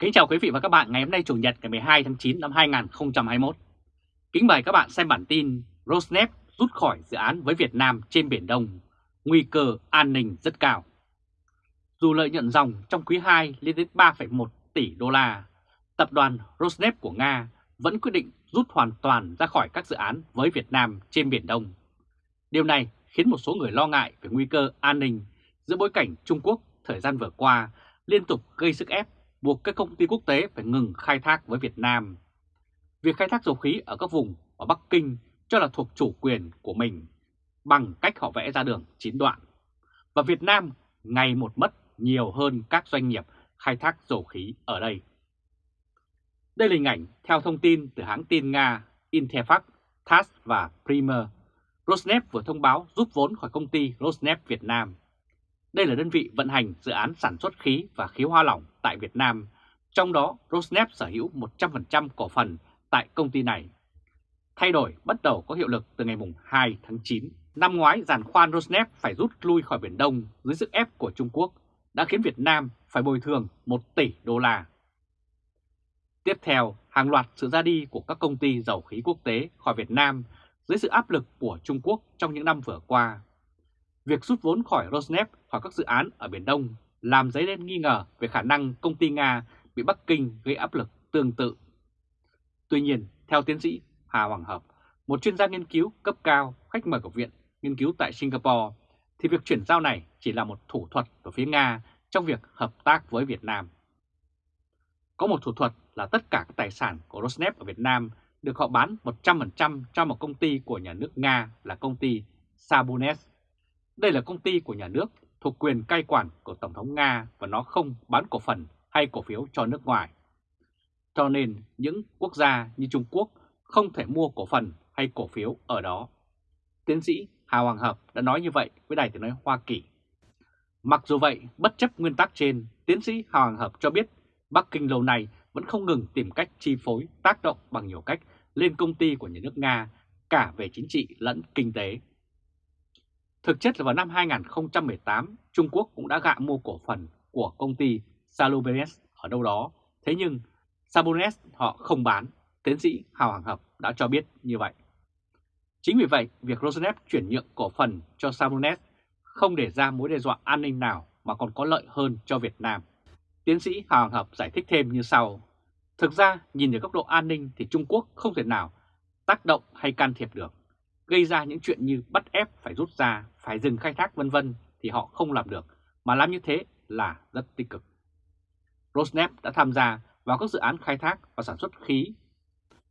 Kính chào quý vị và các bạn ngày hôm nay Chủ nhật ngày 12 tháng 9 năm 2021. Kính mời các bạn xem bản tin Rosneft rút khỏi dự án với Việt Nam trên Biển Đông, nguy cơ an ninh rất cao. Dù lợi nhuận dòng trong quý 2 lên đến 3,1 tỷ đô la, tập đoàn Rosneft của Nga vẫn quyết định rút hoàn toàn ra khỏi các dự án với Việt Nam trên Biển Đông. Điều này khiến một số người lo ngại về nguy cơ an ninh giữa bối cảnh Trung Quốc thời gian vừa qua liên tục gây sức ép buộc các công ty quốc tế phải ngừng khai thác với Việt Nam. Việc khai thác dầu khí ở các vùng ở Bắc Kinh cho là thuộc chủ quyền của mình bằng cách họ vẽ ra đường chín đoạn. Và Việt Nam ngày một mất nhiều hơn các doanh nghiệp khai thác dầu khí ở đây. Đây là hình ảnh theo thông tin từ hãng tin Nga Interfax, TASS và Primer. Rosneft vừa thông báo rút vốn khỏi công ty Rosneft Việt Nam. Đây là đơn vị vận hành dự án sản xuất khí và khí hoa lỏng tại Việt Nam, trong đó Rosneft sở hữu 100% cổ phần tại công ty này. Thay đổi bắt đầu có hiệu lực từ ngày 2 tháng 9. Năm ngoái, giàn khoan Rosneft phải rút lui khỏi Biển Đông dưới sức ép của Trung Quốc đã khiến Việt Nam phải bồi thường 1 tỷ đô la. Tiếp theo, hàng loạt sự ra đi của các công ty dầu khí quốc tế khỏi Việt Nam dưới sự áp lực của Trung Quốc trong những năm vừa qua. Việc rút vốn khỏi Rosneft khỏi các dự án ở Biển Đông làm dấy lên nghi ngờ về khả năng công ty Nga bị Bắc Kinh gây áp lực tương tự. Tuy nhiên, theo tiến sĩ Hà Hoàng Hợp, một chuyên gia nghiên cứu cấp cao khách mời của Viện Nghiên cứu tại Singapore, thì việc chuyển giao này chỉ là một thủ thuật của phía Nga trong việc hợp tác với Việt Nam. Có một thủ thuật là tất cả các tài sản của Rosneft ở Việt Nam được họ bán 100% cho một công ty của nhà nước Nga là công ty Sabunes. Đây là công ty của nhà nước thuộc quyền cai quản của Tổng thống Nga và nó không bán cổ phần hay cổ phiếu cho nước ngoài. Cho nên những quốc gia như Trung Quốc không thể mua cổ phần hay cổ phiếu ở đó. Tiến sĩ Hà Hoàng Hợp đã nói như vậy với Đài tiếng nói Hoa Kỳ. Mặc dù vậy, bất chấp nguyên tắc trên, tiến sĩ Hà Hoàng Hợp cho biết Bắc Kinh lâu nay vẫn không ngừng tìm cách chi phối, tác động bằng nhiều cách lên công ty của nhà nước Nga cả về chính trị lẫn kinh tế. Thực chất là vào năm 2018, Trung Quốc cũng đã gạ mua cổ phần của công ty Salubenes ở đâu đó, thế nhưng Sabunes họ không bán, tiến sĩ Hào Hàng Hợp đã cho biết như vậy. Chính vì vậy, việc Rosneft chuyển nhượng cổ phần cho Sabunes không để ra mối đe dọa an ninh nào mà còn có lợi hơn cho Việt Nam. Tiến sĩ Hào Hàng Hợp giải thích thêm như sau. Thực ra, nhìn từ góc độ an ninh thì Trung Quốc không thể nào tác động hay can thiệp được gây ra những chuyện như bắt ép phải rút ra, phải dừng khai thác vân vân thì họ không làm được, mà làm như thế là rất tích cực. Rosneft đã tham gia vào các dự án khai thác và sản xuất khí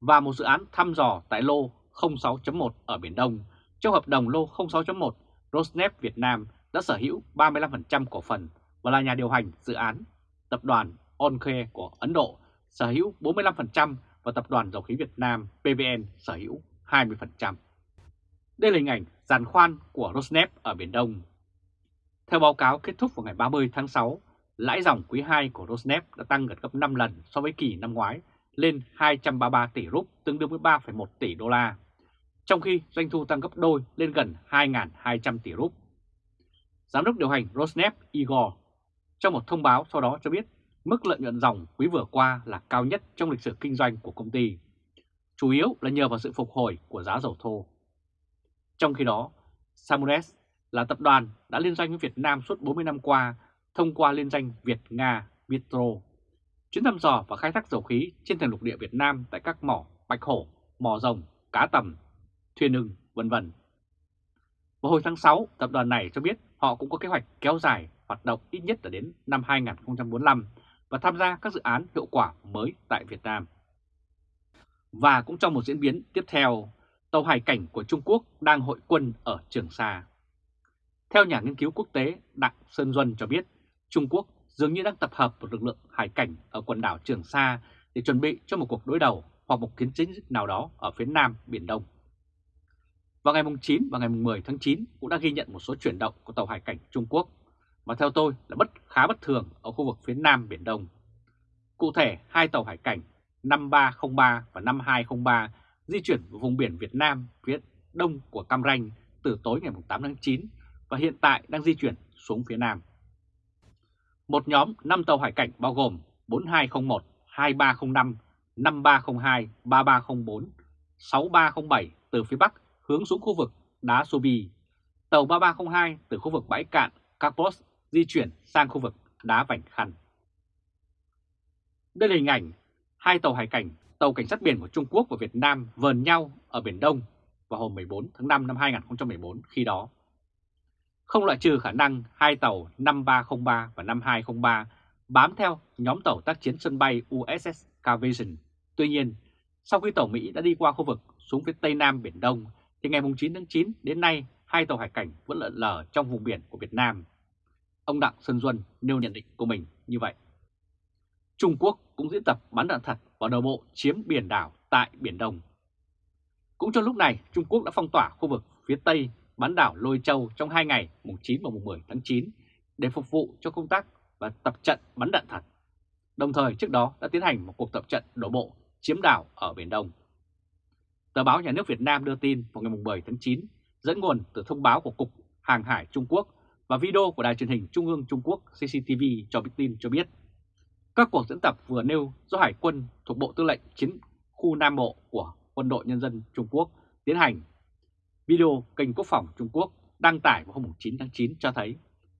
và một dự án thăm dò tại lô 06.1 ở Biển Đông. Trong hợp đồng lô 06.1, Rosneft Việt Nam đã sở hữu 35% cổ phần và là nhà điều hành dự án. Tập đoàn Onkhe của Ấn Độ sở hữu 45% và Tập đoàn Dầu khí Việt Nam PVN sở hữu 20%. Đây là hình ảnh giàn khoan của Rosneft ở Biển Đông. Theo báo cáo kết thúc vào ngày 30 tháng 6, lãi dòng quý 2 của Rosneft đã tăng gần gấp 5 lần so với kỳ năm ngoái lên 233 tỷ rúp tương đương với 3,1 tỷ đô la, trong khi doanh thu tăng gấp đôi lên gần 2.200 tỷ rúp. Giám đốc điều hành Rosneft Igor trong một thông báo sau đó cho biết mức lợi nhuận dòng quý vừa qua là cao nhất trong lịch sử kinh doanh của công ty, chủ yếu là nhờ vào sự phục hồi của giá dầu thô. Trong khi đó, Samures là tập đoàn đã liên doanh với Việt Nam suốt 40 năm qua thông qua liên danh Việt-Nga Vitro. Chuyến thăm dò và khai thác dầu khí trên thềm lục địa Việt Nam tại các mỏ Bạch Hổ, mỏ rồng, cá tầm, thuyền ưng, vân vân. Vào hồi tháng 6, tập đoàn này cho biết họ cũng có kế hoạch kéo dài hoạt động ít nhất là đến năm 2045 và tham gia các dự án hiệu quả mới tại Việt Nam. Và cũng trong một diễn biến tiếp theo, tàu hải cảnh của Trung Quốc đang hội quân ở Trường Sa. Theo nhà nghiên cứu quốc tế Đặng Sơn Duân cho biết, Trung Quốc dường như đang tập hợp một lực lượng hải cảnh ở quần đảo Trường Sa để chuẩn bị cho một cuộc đối đầu hoặc một chiến chính nào đó ở phía nam Biển Đông. Vào ngày 9 và ngày 10 tháng 9 cũng đã ghi nhận một số chuyển động của tàu hải cảnh Trung Quốc, mà theo tôi là bất khá bất thường ở khu vực phía nam Biển Đông. Cụ thể, hai tàu hải cảnh 5303 và 5203 di chuyển vào vùng biển Việt Nam phía đông của Cam Ranh từ tối ngày 8 tháng 9 và hiện tại đang di chuyển xuống phía Nam. Một nhóm 5 tàu hải cảnh bao gồm 4201, 2305, 5302, 3304, 6307 từ phía Bắc hướng xuống khu vực đá Sobi. Tàu 3302 từ khu vực bãi cạn Capos di chuyển sang khu vực đá Vành Khăn. Đây là hình ảnh hai tàu hải cảnh, tàu cảnh sát biển của Trung Quốc và Việt Nam vờn nhau ở Biển Đông vào hôm 14 tháng 5 năm 2014 khi đó. Không loại trừ khả năng hai tàu 5303 và 5203 bám theo nhóm tàu tác chiến sân bay USS Carvision. Tuy nhiên, sau khi tàu Mỹ đã đi qua khu vực xuống phía Tây Nam Biển Đông, thì ngày 9 tháng 9 đến nay hai tàu hải cảnh vẫn lợn lờ trong vùng biển của Việt Nam. Ông Đặng Sơn Duân nêu nhận định của mình như vậy. Trung Quốc cũng diễn tập bắn đạn thật và đầu bộ chiếm biển đảo tại Biển Đông. Cũng trong lúc này, Trung Quốc đã phong tỏa khu vực phía Tây bán đảo Lôi Châu trong 2 ngày mùng 9 và mùng 10 tháng 9 để phục vụ cho công tác và tập trận bắn đạn thật. Đồng thời trước đó đã tiến hành một cuộc tập trận đổ bộ chiếm đảo ở Biển Đông. Tờ báo Nhà nước Việt Nam đưa tin vào ngày 10 tháng 9 dẫn nguồn từ thông báo của Cục Hàng hải Trung Quốc và video của Đài truyền hình Trung ương Trung Quốc CCTV cho biết tin cho biết các cuộc diễn tập vừa nêu do Hải quân thuộc Bộ Tư lệnh Chiến khu Nam Bộ của Quân đội Nhân dân Trung Quốc tiến hành. Video kênh Quốc phòng Trung Quốc đăng tải vào hôm 9 tháng 9 cho thấy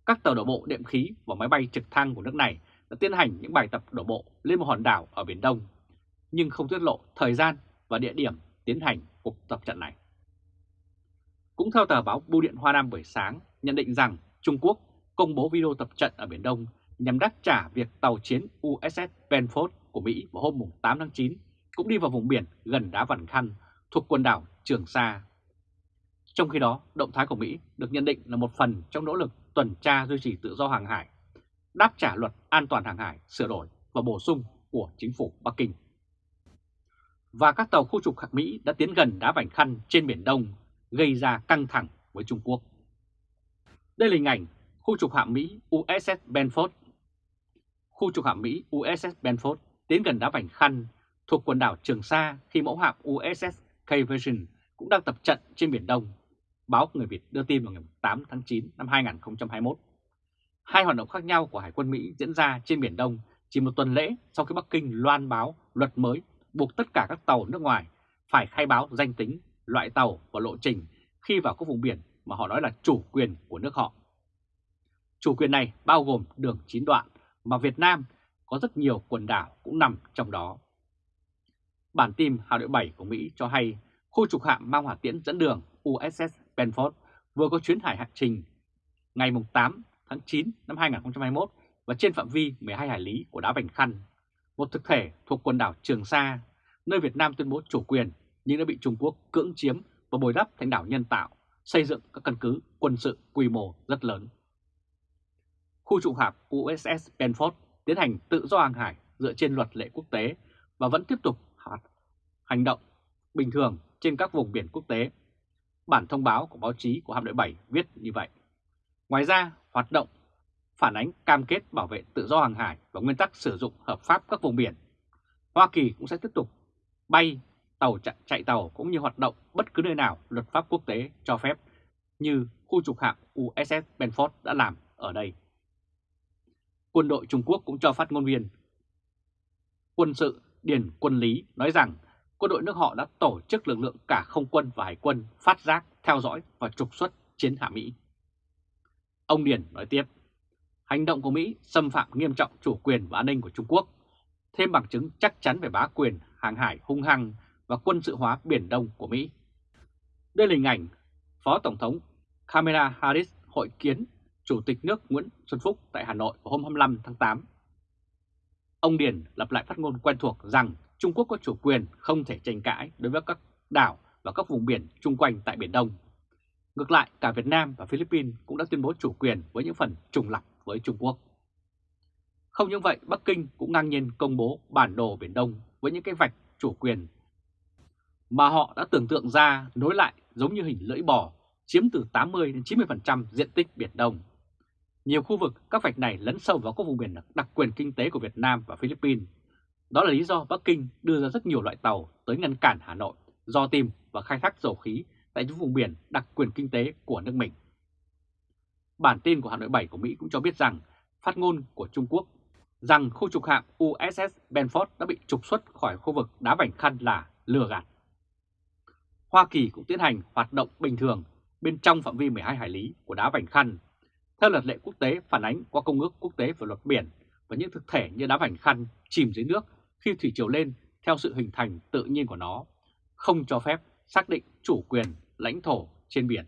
các tàu đổ bộ đệm khí và máy bay trực thăng của nước này đã tiến hành những bài tập đổ bộ lên một hòn đảo ở Biển Đông, nhưng không tiết lộ thời gian và địa điểm tiến hành cuộc tập trận này. Cũng theo tờ báo Bưu điện Hoa Nam buổi sáng, nhận định rằng Trung Quốc công bố video tập trận ở Biển Đông nhằm đáp trả việc tàu chiến USS Benford của Mỹ vào hôm 8 tháng 9 cũng đi vào vùng biển gần đá Vằn Khăn thuộc quần đảo Trường Sa. Trong khi đó, động thái của Mỹ được nhận định là một phần trong nỗ lực tuần tra duy trì tự do hàng hải, đáp trả luật an toàn hàng hải sửa đổi và bổ sung của chính phủ Bắc Kinh. Và các tàu khu trục hạt Mỹ đã tiến gần đá Vành Khăn trên Biển Đông, gây ra căng thẳng với Trung Quốc. Đây là hình ảnh khu trục hạm Mỹ USS Benford. Khu trục hạm Mỹ USS Benford tiến gần đá Vành Khăn thuộc quần đảo Trường Sa khi mẫu hạm USS K Vision cũng đang tập trận trên Biển Đông. Báo Người Việt đưa tin vào ngày 8 tháng 9 năm 2021. Hai hoạt động khác nhau của Hải quân Mỹ diễn ra trên Biển Đông chỉ một tuần lễ sau khi Bắc Kinh loan báo luật mới buộc tất cả các tàu nước ngoài phải khai báo danh tính, loại tàu và lộ trình khi vào các vùng biển mà họ nói là chủ quyền của nước họ. Chủ quyền này bao gồm đường chín đoạn mà Việt Nam có rất nhiều quần đảo cũng nằm trong đó. Bản tin Hào đội 7 của Mỹ cho hay khu trục hạm mang hỏa tiễn dẫn đường USS Benford vừa có chuyến hải hành trình ngày 8 tháng 9 năm 2021 và trên phạm vi 12 hải lý của đá Vành Khăn, một thực thể thuộc quần đảo Trường Sa, nơi Việt Nam tuyên bố chủ quyền nhưng đã bị Trung Quốc cưỡng chiếm và bồi đắp thành đảo nhân tạo, xây dựng các căn cứ quân sự quy mô rất lớn. Khu trục hạm USS Benford tiến hành tự do hàng hải dựa trên luật lệ quốc tế và vẫn tiếp tục hành động bình thường trên các vùng biển quốc tế. Bản thông báo của báo chí của hạm đội 7 viết như vậy. Ngoài ra, hoạt động phản ánh cam kết bảo vệ tự do hàng hải và nguyên tắc sử dụng hợp pháp các vùng biển. Hoa Kỳ cũng sẽ tiếp tục bay tàu chạy, chạy tàu cũng như hoạt động bất cứ nơi nào luật pháp quốc tế cho phép như khu trục hạm USS Benford đã làm ở đây. Quân đội Trung Quốc cũng cho phát ngôn viên quân sự Điền Quân Lý nói rằng quân đội nước họ đã tổ chức lực lượng cả không quân và hải quân phát giác, theo dõi và trục xuất chiến hạ Mỹ. Ông Điền nói tiếp, hành động của Mỹ xâm phạm nghiêm trọng chủ quyền và an ninh của Trung Quốc, thêm bằng chứng chắc chắn về bá quyền hàng hải hung hăng và quân sự hóa Biển Đông của Mỹ. Đây là hình ảnh Phó Tổng thống Kamala Harris hội kiến Chủ tịch nước Nguyễn Xuân Phúc tại Hà Nội vào hôm 25 tháng 8. Ông Điền lặp lại phát ngôn quen thuộc rằng Trung Quốc có chủ quyền không thể tranh cãi đối với các đảo và các vùng biển chung quanh tại Biển Đông. Ngược lại, cả Việt Nam và Philippines cũng đã tuyên bố chủ quyền với những phần trùng lập với Trung Quốc. Không những vậy, Bắc Kinh cũng ngang nhiên công bố bản đồ Biển Đông với những cái vạch chủ quyền mà họ đã tưởng tượng ra nối lại giống như hình lưỡi bò, chiếm từ 80 đến 90% diện tích Biển Đông. Nhiều khu vực các vạch này lấn sâu vào các vùng biển đặc quyền kinh tế của Việt Nam và Philippines. Đó là lý do Bắc Kinh đưa ra rất nhiều loại tàu tới ngăn cản Hà Nội do tìm và khai thác dầu khí tại những vùng biển đặc quyền kinh tế của nước mình. Bản tin của Hà Nội 7 của Mỹ cũng cho biết rằng phát ngôn của Trung Quốc rằng khu trục hạm USS Benford đã bị trục xuất khỏi khu vực đá vành khăn là lừa gạt. Hoa Kỳ cũng tiến hành hoạt động bình thường bên trong phạm vi 12 hải lý của đá vành khăn, theo luật lệ quốc tế phản ánh qua Công ước Quốc tế về luật biển và những thực thể như đá vành khăn chìm dưới nước khi thủy triều lên theo sự hình thành tự nhiên của nó, không cho phép xác định chủ quyền lãnh thổ trên biển.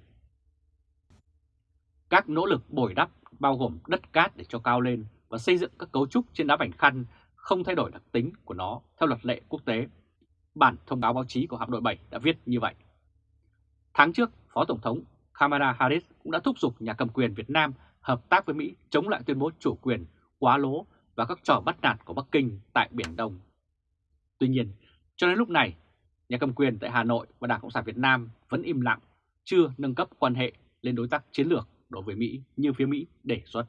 Các nỗ lực bồi đắp bao gồm đất cát để cho cao lên và xây dựng các cấu trúc trên đá vành khăn không thay đổi đặc tính của nó theo luật lệ quốc tế. Bản thông báo báo chí của hạm đội 7 đã viết như vậy. Tháng trước, Phó Tổng thống Kamala Harris cũng đã thúc giục nhà cầm quyền Việt Nam hợp tác với Mỹ chống lại tuyên bố chủ quyền quá lố và các trò bắt nạt của Bắc Kinh tại Biển Đông. Tuy nhiên, cho đến lúc này, nhà cầm quyền tại Hà Nội và Đảng Cộng sản Việt Nam vẫn im lặng, chưa nâng cấp quan hệ lên đối tác chiến lược đối với Mỹ như phía Mỹ đề xuất.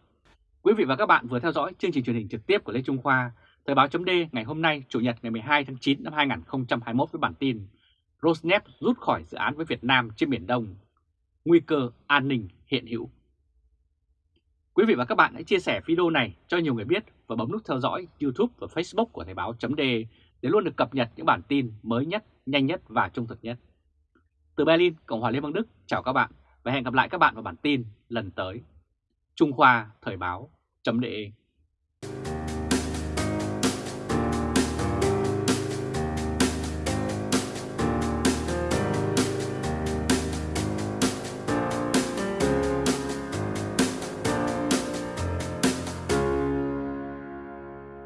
Quý vị và các bạn vừa theo dõi chương trình truyền hình trực tiếp của Lê Trung Khoa, Thời báo chấm ngày hôm nay Chủ nhật ngày 12 tháng 9 năm 2021 với bản tin Rosneft rút khỏi dự án với Việt Nam trên Biển Đông, nguy cơ an ninh hiện hữu. Quý vị và các bạn hãy chia sẻ video này cho nhiều người biết và bấm nút theo dõi YouTube và Facebook của Thời Báo .de để luôn được cập nhật những bản tin mới nhất, nhanh nhất và trung thực nhất. Từ Berlin, Cộng hòa Liên bang Đức, chào các bạn và hẹn gặp lại các bạn vào bản tin lần tới. Trung Khoa Thời Báo .de